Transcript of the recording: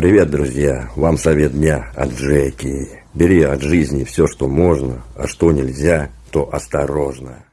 Привет, друзья! Вам совет дня от Джеки. Бери от жизни все, что можно, а что нельзя, то осторожно.